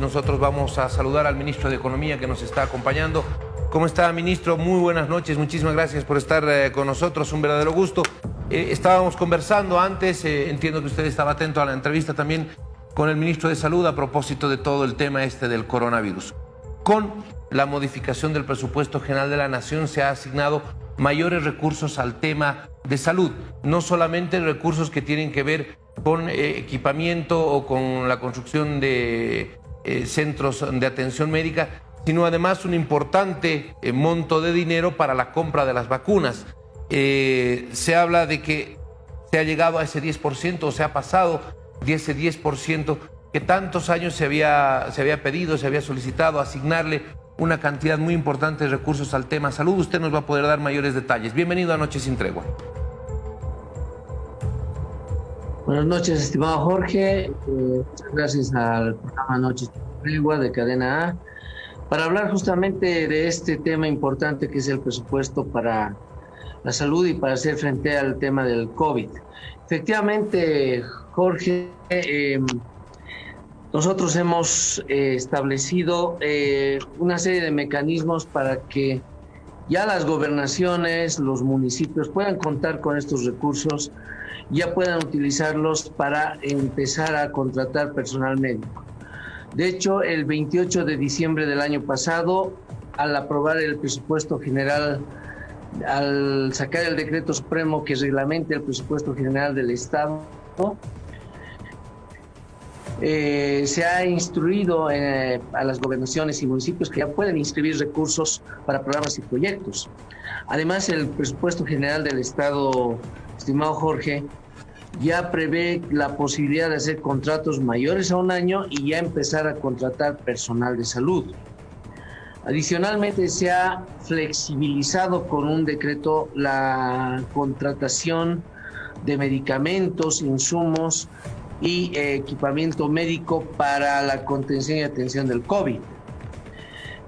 nosotros vamos a saludar al ministro de Economía que nos está acompañando. ¿Cómo está, ministro? Muy buenas noches. Muchísimas gracias por estar eh, con nosotros. Un verdadero gusto. Eh, estábamos conversando antes, eh, entiendo que usted estaba atento a la entrevista también con el ministro de Salud a propósito de todo el tema este del coronavirus. Con la modificación del presupuesto general de la Nación se ha asignado mayores recursos al tema de salud, no solamente recursos que tienen que ver con equipamiento o con la construcción de centros de atención médica, sino además un importante monto de dinero para la compra de las vacunas. Eh, se habla de que se ha llegado a ese 10% o se ha pasado de ese 10% que tantos años se había, se había pedido, se había solicitado asignarle una cantidad muy importante de recursos al tema salud. Usted nos va a poder dar mayores detalles. Bienvenido a Noche sin Tregua. Buenas noches, estimado Jorge. Eh, gracias al programa Noche sin Tregua de Cadena A para hablar justamente de este tema importante que es el presupuesto para la salud y para hacer frente al tema del COVID. Efectivamente, Jorge, em, nosotros hemos eh, establecido eh, una serie de mecanismos para que ya las gobernaciones, los municipios puedan contar con estos recursos, ya puedan utilizarlos para empezar a contratar personal médico. De hecho, el 28 de diciembre del año pasado, al aprobar el presupuesto general al sacar el decreto supremo que reglamente el presupuesto general del Estado, eh, se ha instruido eh, a las gobernaciones y municipios que ya pueden inscribir recursos para programas y proyectos. Además, el presupuesto general del Estado, estimado Jorge, ya prevé la posibilidad de hacer contratos mayores a un año y ya empezar a contratar personal de salud. Adicionalmente, se ha flexibilizado con un decreto la contratación de medicamentos, insumos y eh, equipamiento médico para la contención y atención del COVID.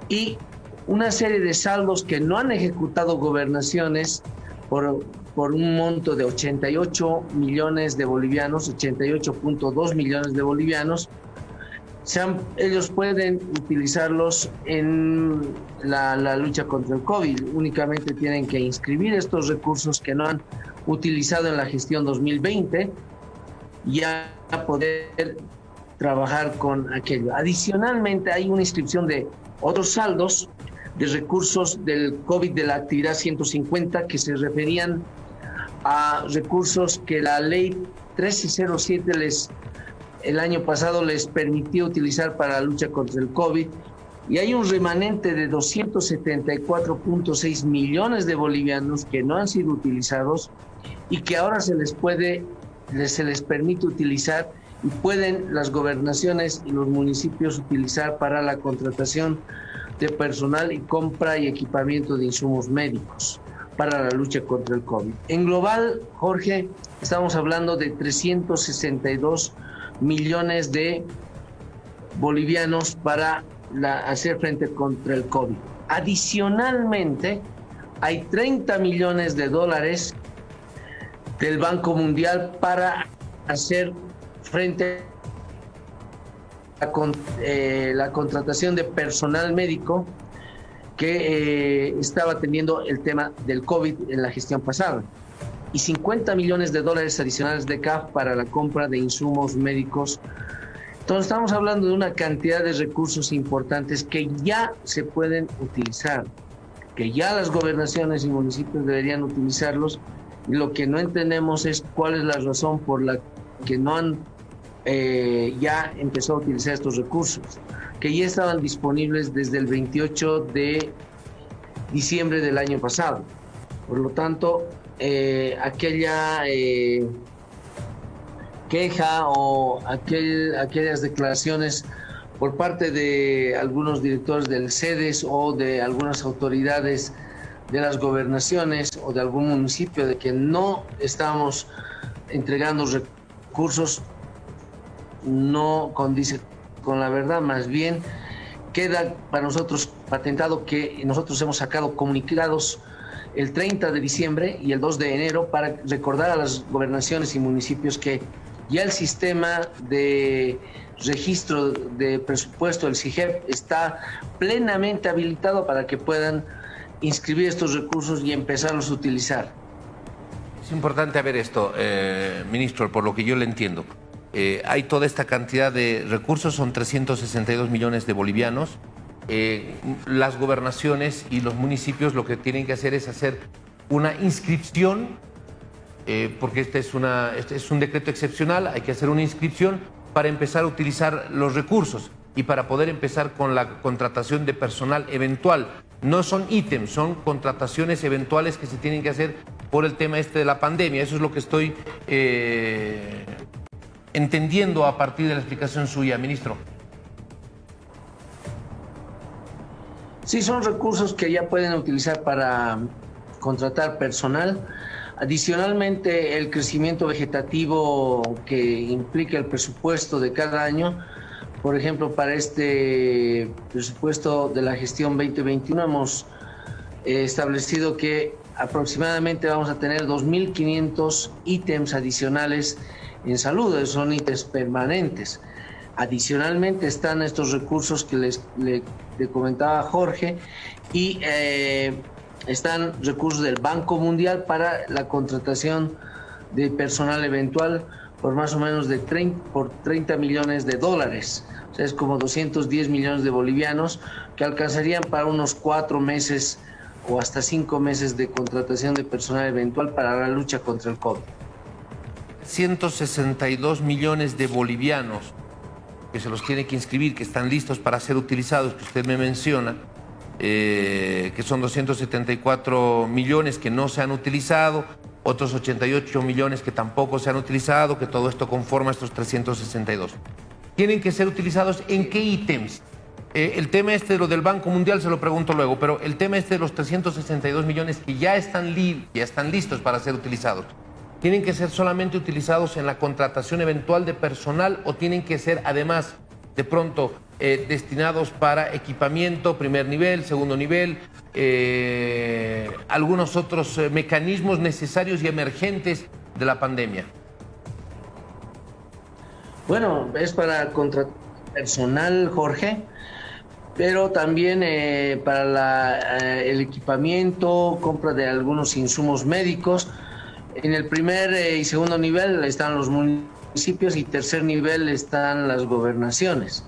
Y una serie de saldos que no han ejecutado gobernaciones por, por un monto de 88 millones de bolivianos, 88.2 millones de bolivianos, ellos pueden utilizarlos en la, lucha contra el COVID. Únicamente tienen que inscribir estos recursos que no han utilizado en la gestión 2020 y a poder trabajar con aquello. Adicionalmente, hay una inscripción de otros saldos de recursos del COVID de la actividad 150 que se referían a recursos que la ley 1307 les el año pasado les permitió utilizar para la lucha contra el COVID. Y hay un remanente de 274.6 millones de bolivianos que no han sido utilizados y que ahora se les puede, se les permite utilizar y pueden las gobernaciones y los municipios utilizar para la contratación de personal y compra y equipamiento de insumos médicos para la lucha contra el COVID. En global, Jorge, estamos hablando de 362 millones de bolivianos para hacer frente contra el COVID. Adicionalmente, hay 30 millones de dólares del Banco Mundial para hacer frente a eh, la contratación de personal médico que eh, estaba teniendo el tema del COVID en la gestión pasada y 50 millones de dólares adicionales de CAF para la compra de insumos médicos. Entonces estamos hablando de una cantidad de recursos importantes que ya se pueden utilizar, que ya las gobernaciones y municipios deberían utilizarlos. Y lo que no entendemos es cuál es la razón por la que no han eh, ya empezado a utilizar estos recursos, que ya estaban disponibles desde el 28 de diciembre del año pasado. Por lo tanto, eh, aquella eh, queja o aquel, aquellas declaraciones por parte de algunos directores del CEDES o de algunas autoridades de las gobernaciones o de algún municipio de que no estamos entregando recursos no condice con la verdad, más bien queda para nosotros patentado que nosotros hemos sacado comunicados el 30 de diciembre y el 2 de enero para recordar a las gobernaciones y municipios que Ya el sistema de registro de presupuesto del CIGEP está plenamente habilitado para que puedan inscribir estos recursos y empezarlos a utilizar. Es importante ver esto, eh, ministro, por lo que yo le entiendo. Eh, hay toda esta cantidad de recursos, son 362 millones de bolivianos. Eh, las gobernaciones y los municipios lo que tienen que hacer es hacer una inscripción, porque este este es un decreto excepcional, hay que hacer una inscripción para empezar a utilizar los recursos y para poder empezar con la contratación de personal eventual. No son ítems, son contrataciones eventuales que se tienen que hacer por el tema este de la pandemia. Eso es lo que estoy eh, entendiendo a partir de la explicación suya, ministro. Sí, son recursos que ya pueden utilizar para contratar personal. Adicionalmente, el crecimiento vegetativo que implica el presupuesto de cada año por ejemplo, para este presupuesto de la gestión 2021 hemos eh, establecido que aproximadamente vamos a tener 2.500 ítems adicionales en salud, son ítems permanentes. Adicionalmente están estos recursos que les, le, comentaba Jorge y eh, están recursos del Banco Mundial para la contratación de personal eventual por más o menos de 30, por 30 millones de dólares. O sea, es como 210 millones de bolivianos que alcanzarían para unos cuatro meses o hasta cinco meses de contratación de personal eventual para la lucha contra el COVID. 162 millones de bolivianos que se los tiene que inscribir, que están listos para ser utilizados, que usted me menciona, eh, que son 274 millones que no se han utilizado, otros 88 millones que tampoco se han utilizado, que todo esto conforma estos 362. Tienen que ser utilizados en qué ítems. Eh, el tema este de lo del Banco Mundial se lo pregunto luego, pero el tema este de los 362 millones que ya están, ya están listos para ser utilizados, ¿tienen que ser solamente utilizados en la contratación eventual de personal o tienen que ser además de pronto eh, destinados para equipamiento, primer nivel, segundo nivel, eh, algunos otros eh, mecanismos necesarios y emergentes de la pandemia? Bueno, es para contratar personal, Jorge, pero también para el equipamiento, compra de algunos insumos médicos. En el primer y segundo nivel están los municipios y tercer nivel están las gobernaciones.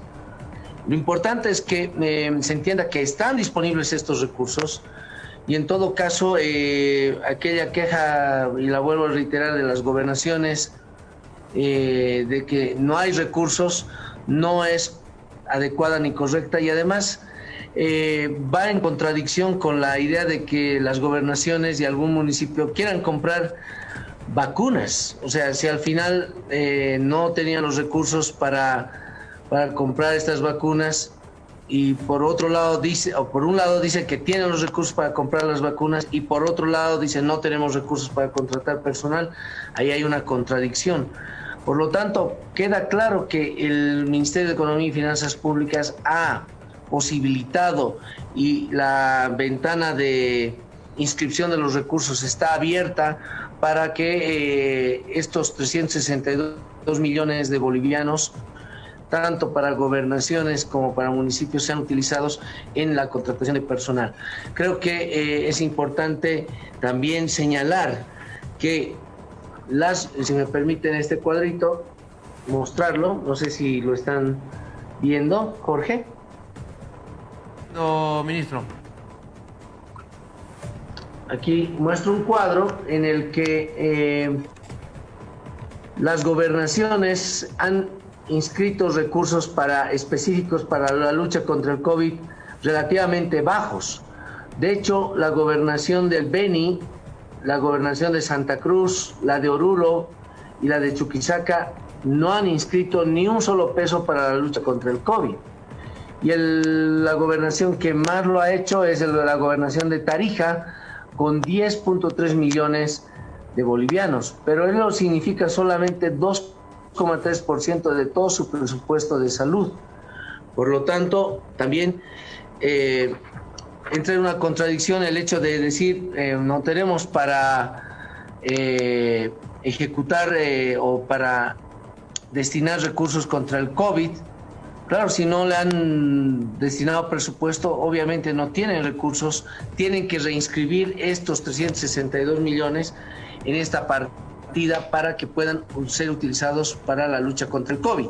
Lo importante es que eh, se entienda que están disponibles estos recursos y en todo caso eh, aquella queja, y la vuelvo a reiterar, de las gobernaciones eh, de que no hay recursos no es adecuada ni correcta y además va en contradicción con la idea de que las gobernaciones y algún municipio quieran comprar vacunas. O sea, si al final no tenían los recursos para para comprar estas vacunas y por otro lado dice, o por un lado dice que tiene los recursos para comprar las vacunas y por otro lado dice no tenemos recursos para contratar personal, ahí hay una contradicción. Por lo tanto, queda claro que el Ministerio de Economía y Finanzas Públicas ha posibilitado y la ventana de inscripción de los recursos está abierta para que eh, estos 362 millones de bolivianos tanto para gobernaciones como para municipios sean utilizados en la contratación de personal. Creo que eh, es importante también señalar que las, si me permiten este cuadrito, mostrarlo, no sé si lo están viendo, Jorge. No, ministro. Aquí muestro un cuadro en el que eh, las gobernaciones han inscritos recursos para, específicos para la lucha contra el COVID relativamente bajos. De hecho, la gobernación del Beni, la gobernación de Santa Cruz, la de Oruro y la de Chuquisaca no han inscrito ni un solo peso para la lucha contra el COVID. Y la gobernación que más lo ha hecho es la gobernación de Tarija, con 10.3 millones de bolivianos. Pero eso significa solamente dos 2,3% de todo su presupuesto de salud. Por lo tanto, también eh, entra en una contradicción el hecho de decir eh, no tenemos para eh, ejecutar o para destinar recursos contra el COVID. Claro, si no le han destinado presupuesto, obviamente no tienen recursos, tienen que reinscribir estos 362 millones en esta partida para que puedan ser utilizados para la lucha contra el COVID.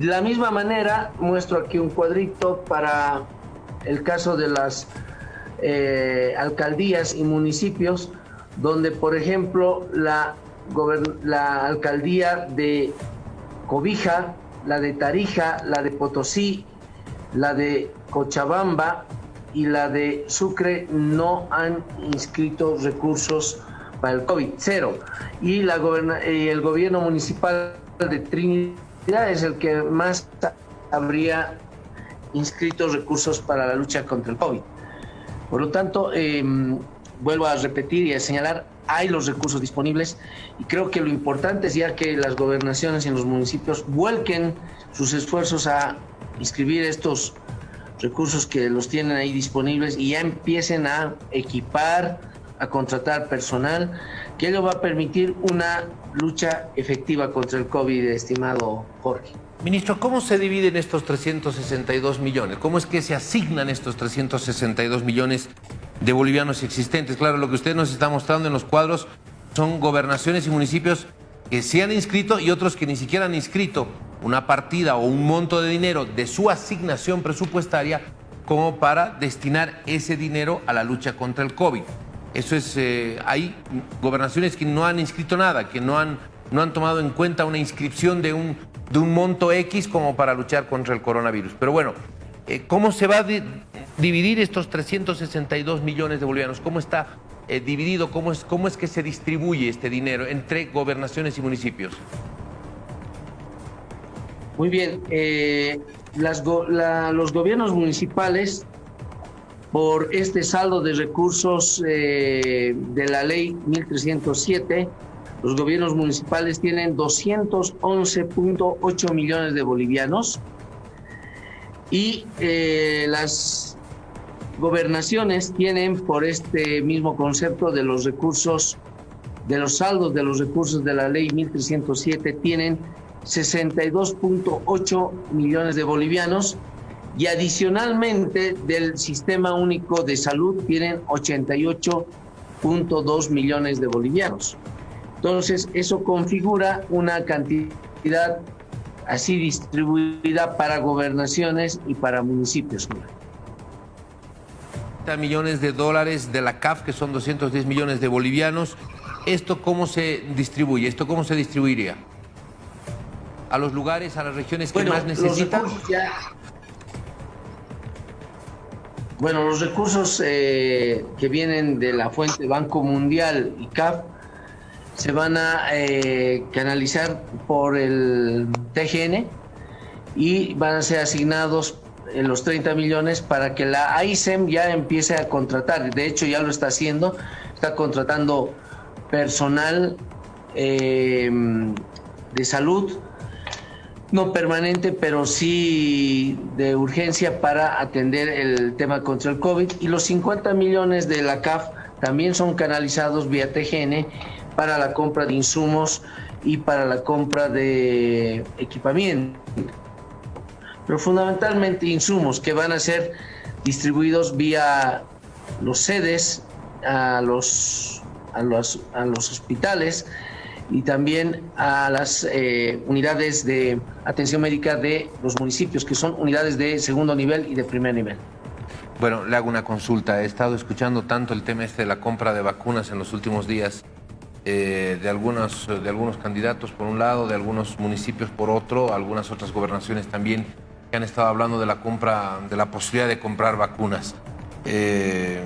De la misma manera, muestro aquí un cuadrito para el caso de las eh, alcaldías y municipios, donde, por ejemplo, la, la alcaldía de Cobija, la de Tarija, la de Potosí, la de Cochabamba y la de Sucre no han inscrito recursos para el COVID, cero. Y, la el gobierno municipal de Trinidad es el que más habría inscrito recursos para la lucha contra el COVID. Por lo tanto, em, vuelvo a repetir y a señalar, hay los recursos disponibles y creo que lo importante es ya que las gobernaciones y los municipios vuelquen sus esfuerzos a inscribir estos recursos que los tienen ahí disponibles y ya empiecen a equipar, a contratar personal, que ello va a permitir una lucha efectiva contra el COVID, estimado Jorge. Ministro, ¿cómo se dividen estos 362 millones? ¿Cómo es que se asignan estos 362 millones de bolivianos existentes. Claro, lo que usted nos está mostrando en los cuadros son gobernaciones y municipios que se han inscrito y otros que ni siquiera han inscrito una partida o un monto de dinero de su asignación presupuestaria como para destinar ese dinero a la lucha contra el COVID. Eso es, eh, hay gobernaciones que no han inscrito nada, que no han, no han tomado en cuenta una inscripción de un, de un monto X como para luchar contra el coronavirus. Pero bueno, eh, ¿cómo se va a dividir estos 362 millones de bolivianos? ¿Cómo está eh, dividido? ¿Cómo es, ¿Cómo es que se distribuye este dinero entre gobernaciones y municipios? Muy bien. Eh, los gobiernos municipales, por este saldo de recursos de la ley 1307, los gobiernos municipales tienen 211.8 millones de bolivianos y eh, las gobernaciones tienen por este mismo concepto de los recursos, de los saldos de los recursos de la ley 1307, tienen 62.8 millones de bolivianos y adicionalmente del Sistema Único de Salud tienen 88.2 millones de bolivianos. Entonces, eso configura una cantidad así distribuida para gobernaciones y para municipios. millones de dólares de la CAF, que son 210 millones de bolivianos. ¿Esto cómo se distribuye? ¿Esto cómo se distribuiría? ¿A los lugares, a las regiones que más necesitan? Bueno, los recursos eh, que vienen de la fuente Banco Mundial y CAF se van a eh, canalizar por el TGN y van a ser asignados en los 30 millones para que la AISEM ya empiece a contratar. De hecho, ya lo está haciendo, está contratando personal em, de salud, no permanente, pero sí de urgencia para atender el tema contra el COVID. Y los 50 millones de la CAF también son canalizados vía TGN para la compra de insumos y para la compra de equipamiento. Pero fundamentalmente insumos que van a ser distribuidos vía los sedes a los, a los, a los hospitales y también a las eh, unidades de atención médica de los municipios, que son unidades de segundo nivel y de primer nivel. Bueno, le hago una consulta. He estado escuchando tanto el tema este de la compra de vacunas en los últimos días. Eh, de, algunos, de algunos candidatos por un lado, de algunos municipios por otro, algunas otras gobernaciones también que han estado hablando de la compra, de la posibilidad de comprar vacunas. Eh,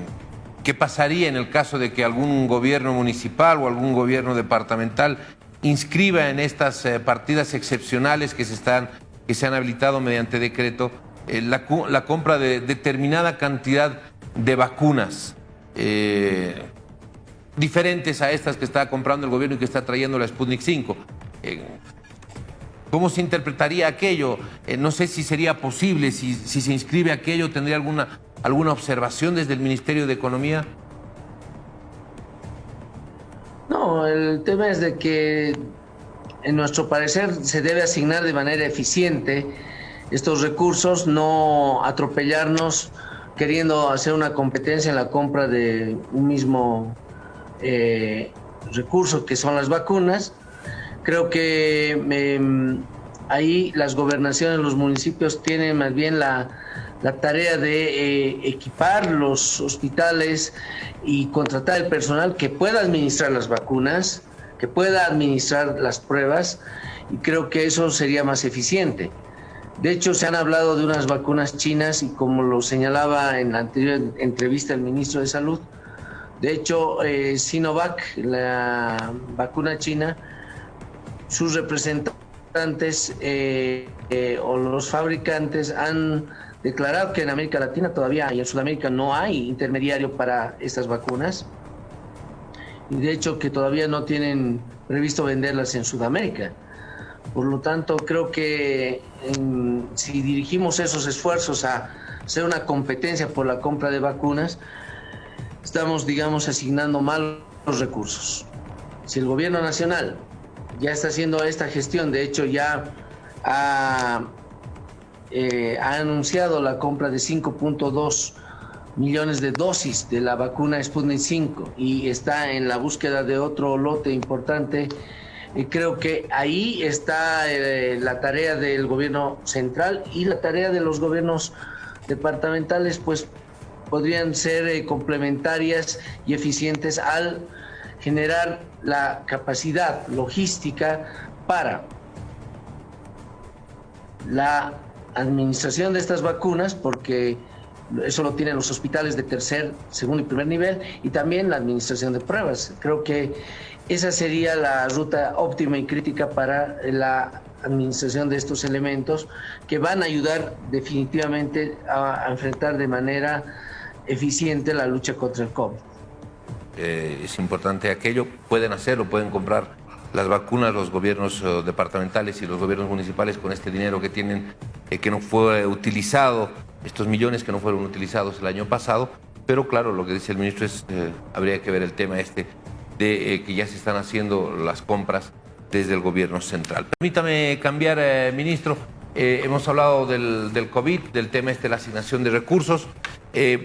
¿Qué pasaría en el caso de que algún gobierno municipal o algún gobierno departamental inscriba en estas eh, partidas excepcionales que se, están, que se han habilitado mediante decreto la, la, compra de determinada cantidad de vacunas? Diferentes a estas que está comprando el gobierno y que está trayendo la Sputnik 5. Eh, ¿Cómo se interpretaría aquello? Eh, no sé si sería posible, si, si, se inscribe aquello, ¿tendría alguna, alguna observación desde el Ministerio de Economía? No, el tema es de que en nuestro parecer se debe asignar de manera eficiente estos recursos, no atropellarnos queriendo hacer una competencia en la compra de un mismo eh, recurso que son las vacunas. Creo que em, ahí las gobernaciones, los municipios tienen más bien la, tarea de eh, equipar los hospitales y contratar el personal que pueda administrar las vacunas, que pueda administrar las pruebas y creo que eso sería más eficiente. De hecho, se han hablado de unas vacunas chinas y como lo señalaba en la anterior entrevista el ministro de Salud, de hecho, eh, Sinovac, la vacuna china, sus representantes eh, eh, o los fabricantes han declarado que en América Latina todavía y en Sudamérica no hay intermediario para estas vacunas y de hecho que todavía no tienen previsto venderlas en Sudamérica. Por lo tanto, creo que si dirigimos esos esfuerzos a hacer una competencia por la compra de vacunas, estamos, digamos, asignando mal los recursos. Si el gobierno nacional ya está haciendo esta gestión, de hecho ya ha, eh, ha anunciado la compra de 5.2 millones de dosis de la vacuna Sputnik 5 y está en la búsqueda de otro lote importante. Y creo que ahí está eh, la tarea del gobierno central y la tarea de los gobiernos departamentales, pues podrían ser eh, complementarias y eficientes al generar la capacidad logística para la administración de estas vacunas, porque eso lo tienen los hospitales de tercer, segundo y primer nivel, y también la administración de pruebas. Creo que esa sería la ruta óptima y crítica para la administración de estos elementos que van a ayudar definitivamente a, enfrentar de manera eficiente la lucha contra el COVID. Eh, es importante aquello, pueden hacerlo, pueden comprar las vacunas los gobiernos eh, departamentales y los gobiernos municipales con este dinero que tienen, eh, que no fue utilizado estos millones que no fueron utilizados el año pasado, pero claro, lo que dice el ministro es, eh, habría que ver el tema este de que ya se están haciendo las compras desde el gobierno central. Permítame cambiar, ministro, hemos hablado del, del, COVID, del tema este de la asignación de recursos,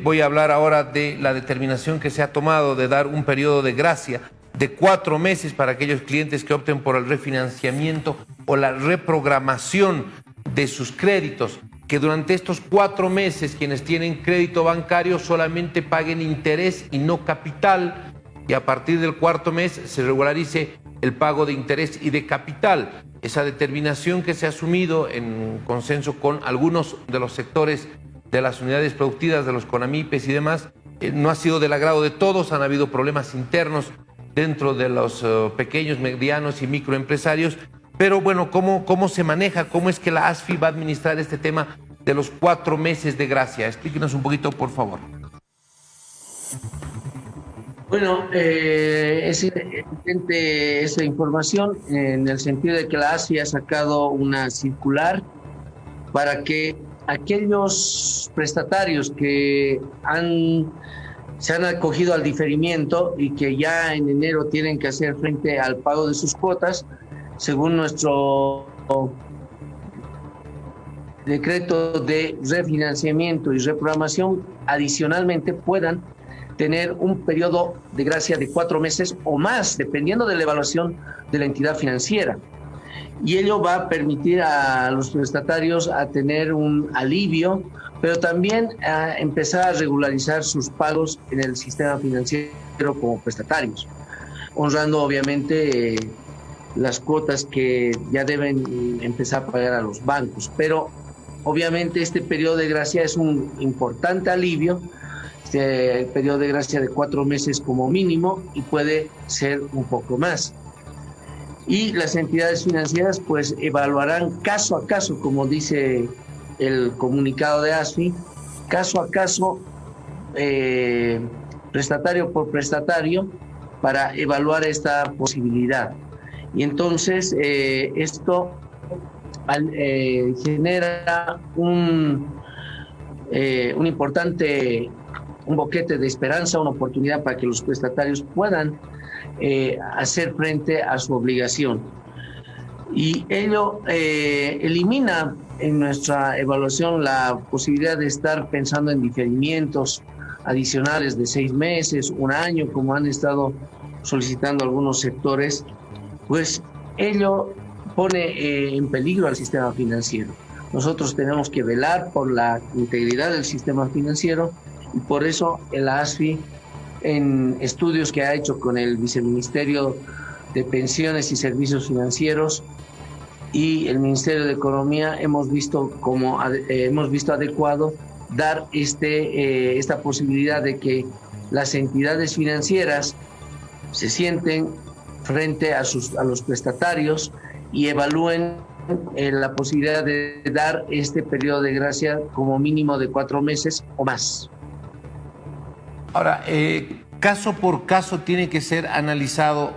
voy a hablar ahora de la determinación que se ha tomado de dar un periodo de gracia de cuatro meses para aquellos clientes que opten por el refinanciamiento o la reprogramación de sus créditos que durante estos cuatro meses quienes tienen crédito bancario solamente paguen interés y no capital y a partir del cuarto mes se regularice el pago de interés y de capital. Esa determinación que se ha asumido en consenso con algunos de los sectores de las unidades productivas, de los CONAMIPES y demás, eh, no ha sido del agrado de todos, han habido problemas internos dentro de los eh, pequeños, medianos y microempresarios pero bueno, ¿cómo, ¿cómo se maneja? ¿Cómo es que la ASFI va a administrar este tema de los cuatro meses de gracia? Explíquenos un poquito, por favor. Bueno, eh, es evidente esa información en el sentido de que la ASFI ha sacado una circular para que aquellos prestatarios que han, se han acogido al diferimiento y que ya en enero tienen que hacer frente al pago de sus cuotas, según nuestro decreto de refinanciamiento y reprogramación, adicionalmente puedan tener un periodo de gracia de cuatro meses o más, dependiendo de la evaluación de la entidad financiera. Y ello va a permitir a los prestatarios a tener un alivio, pero también a empezar a regularizar sus pagos en el sistema financiero como prestatarios, honrando obviamente las cuotas que ya deben empezar a pagar a los bancos. Pero obviamente este periodo de gracia es un importante alivio, este periodo de gracia de cuatro meses como mínimo y puede ser un poco más. Y las entidades financieras pues evaluarán caso a caso, como dice el comunicado de ASFI, caso a caso, eh, prestatario por prestatario, para evaluar esta posibilidad. Y entonces eh, esto eh, genera un, eh, un importante, un boquete de esperanza, una oportunidad para que los prestatarios puedan hacer frente a su obligación. y ello eh, elimina en nuestra evaluación la posibilidad de estar pensando en diferimientos adicionales de seis meses, un año, como han estado solicitando algunos sectores, pues ello pone eh, en peligro al sistema financiero. Nosotros tenemos que velar por la integridad del sistema financiero y por eso el ASFI, en estudios que ha hecho con el Viceministerio de Pensiones y Servicios Financieros, y el Ministerio de Economía hemos visto como eh, hemos visto adecuado dar este, eh, esta posibilidad de que las entidades financieras se sienten frente a, sus, a los prestatarios y evalúen eh, la posibilidad de dar este periodo de gracia como mínimo de cuatro meses o más. Ahora, caso por caso tiene que ser analizado,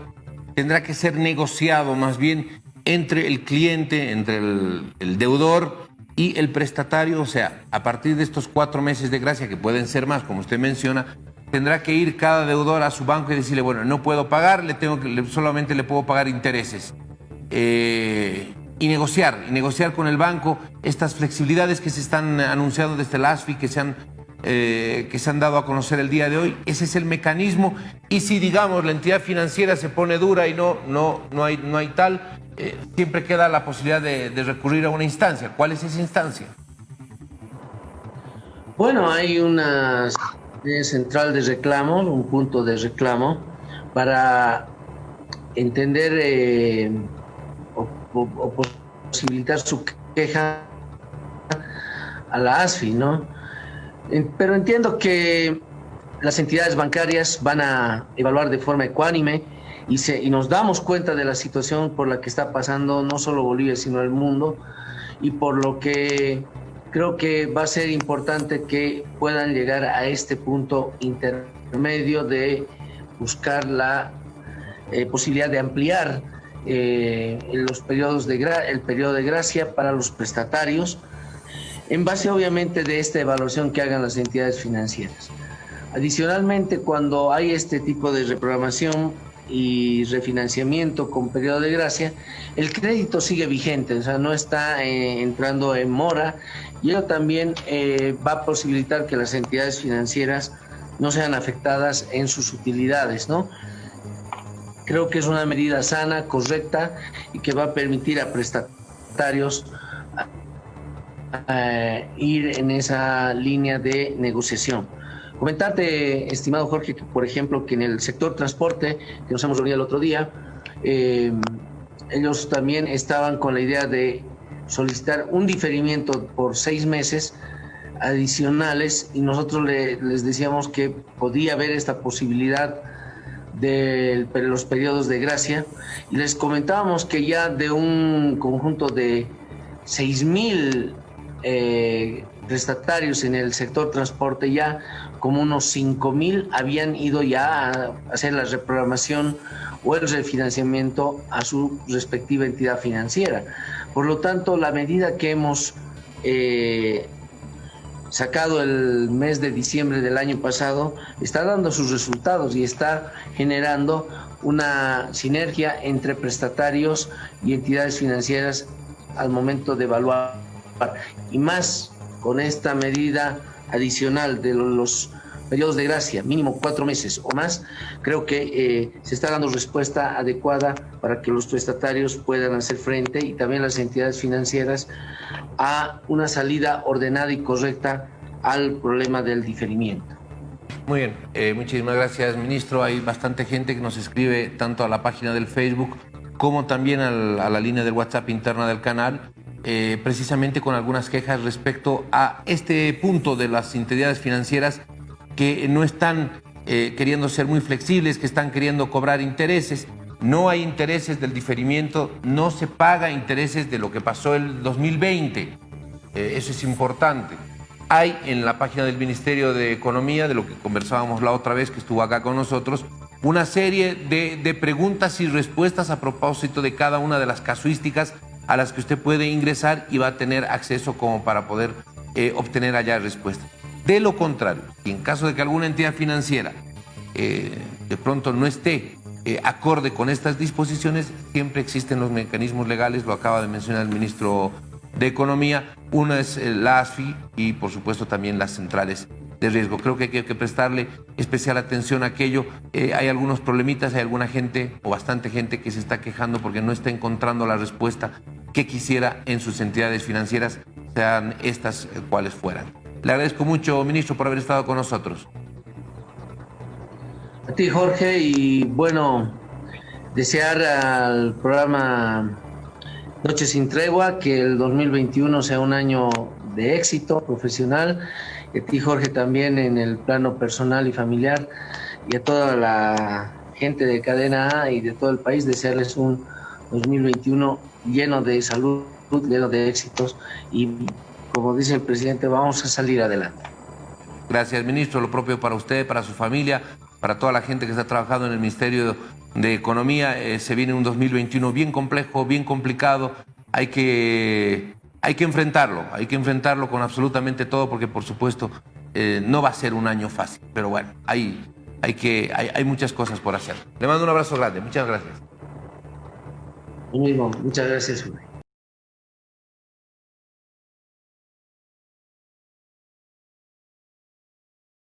tendrá que ser negociado más bien entre el cliente, entre el, deudor y el prestatario. O sea, a partir de estos cuatro meses de gracia, que pueden ser más, como usted menciona, tendrá que ir cada deudor a su banco y decirle, bueno, no puedo pagar, le tengo que, solamente le puedo pagar intereses. Eh, y negociar, y negociar con el banco estas flexibilidades que se están anunciando desde el ASFI, que se han eh, que se han dado a conocer el día de hoy. Ese es el mecanismo. Y si, digamos, la entidad financiera se pone dura y no, no, no, hay, no hay tal, eh, siempre queda la posibilidad de, recurrir a una instancia. ¿Cuál es esa instancia? Bueno, hay una central de reclamo, un punto de reclamo, para entender eh, o, posibilitar su queja a la ASFI, ¿no? Pero entiendo que las entidades bancarias van a evaluar de forma ecuánime y, se, y nos damos cuenta de la situación por la que está pasando no solo Bolivia, sino el mundo, y por lo que creo que va a ser importante que puedan llegar a este punto intermedio de buscar la eh, posibilidad de ampliar eh, los periodos de el periodo de gracia para los prestatarios, en base obviamente de esta evaluación que hagan las entidades financieras. Adicionalmente, cuando hay este tipo de reprogramación, y refinanciamiento con periodo de gracia, el crédito sigue vigente, o sea, no está eh, entrando en mora y eso también eh, va a posibilitar que las entidades financieras no sean afectadas en sus utilidades, ¿no? Creo que es una medida sana, correcta y que va a permitir a prestatarios eh, ir en esa línea de negociación. Comentarte, estimado Jorge, que por ejemplo, que en el sector transporte, que nos hemos reunido el otro día, eh, ellos también estaban con la idea de solicitar un diferimiento por seis meses adicionales y nosotros les decíamos que podía haber esta posibilidad de los periodos de gracia y les comentábamos que ya de un conjunto de seis mil eh, prestatarios en el sector transporte ya como unos 5 mil habían ido ya a hacer la reprogramación o el refinanciamiento a su respectiva entidad financiera. Por lo tanto, la medida que hemos eh, sacado el mes de diciembre del año pasado está dando sus resultados y está generando una sinergia entre prestatarios y entidades financieras al momento de evaluar. Y más con esta medida adicional de los periodos de gracia, mínimo cuatro meses o más, creo que eh, se está dando respuesta adecuada para que los prestatarios puedan hacer frente y también las entidades financieras a una salida ordenada y correcta al problema del diferimiento. Muy bien, eh, muchísimas gracias, ministro. Hay bastante gente que nos escribe tanto a la página del Facebook como también a la línea del WhatsApp interna del canal eh, precisamente con algunas quejas respecto a este punto de las entidades financieras que no están eh, queriendo ser muy flexibles, que están queriendo cobrar intereses. No hay intereses del diferimiento, no se paga intereses de lo que pasó el 2020. Eh, eso es importante. Hay en la página del Ministerio de Economía, de lo que conversábamos la otra vez que estuvo acá con nosotros, una serie de, de preguntas y respuestas a propósito de cada una de las casuísticas a las que usted puede ingresar y va a tener acceso como para poder eh, obtener allá respuesta. De lo contrario, en caso de que alguna entidad financiera eh, de pronto no esté eh, acorde con estas disposiciones, siempre existen los mecanismos legales, lo acaba de mencionar el ministro de Economía. Una es la ASFI y, por supuesto, también las centrales de riesgo. Creo que hay que prestarle especial atención a aquello. Eh, hay algunos problemitas, hay alguna gente o bastante gente que se está quejando porque no está encontrando la respuesta que quisiera en sus entidades financieras, sean estas cuales fueran. Le agradezco mucho, ministro, por haber estado con nosotros. A ti, Jorge, y bueno, desear al programa Noche sin Tregua que el 2021 sea un año de éxito profesional. A ti, Jorge, también en el plano personal y familiar. Y a toda la gente de Cadena A y de todo el país, desearles un 2021 lleno de salud, lleno de éxitos. Y como dice el presidente, vamos a salir adelante. Gracias, ministro. Lo propio para usted, para su familia, para toda la gente que está trabajando en el Ministerio de Economía. Eh, se viene un 2021 bien complejo, bien complicado. Hay que, hay que enfrentarlo, hay que enfrentarlo con absolutamente todo porque por supuesto eh, no va a ser un año fácil. Pero bueno, hay, hay, que, hay, muchas cosas por hacer. Le mando un abrazo grande. Muchas gracias. Muchas gracias.